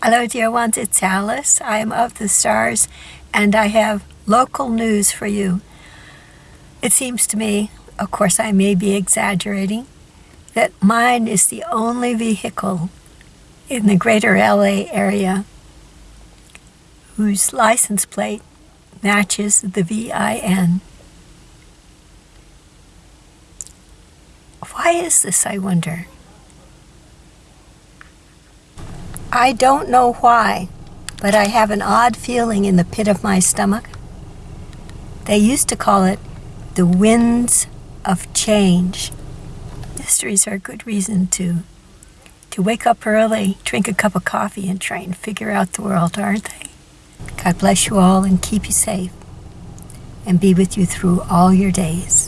Hello, dear ones. It's Alice. I am of the stars, and I have local news for you. It seems to me, of course, I may be exaggerating, that mine is the only vehicle in the greater LA area whose license plate matches the VIN. Why is this, I wonder? I don't know why, but I have an odd feeling in the pit of my stomach. They used to call it the winds of change. Mysteries are a good reason to to wake up early, drink a cup of coffee, and try and figure out the world, aren't they? God bless you all and keep you safe and be with you through all your days.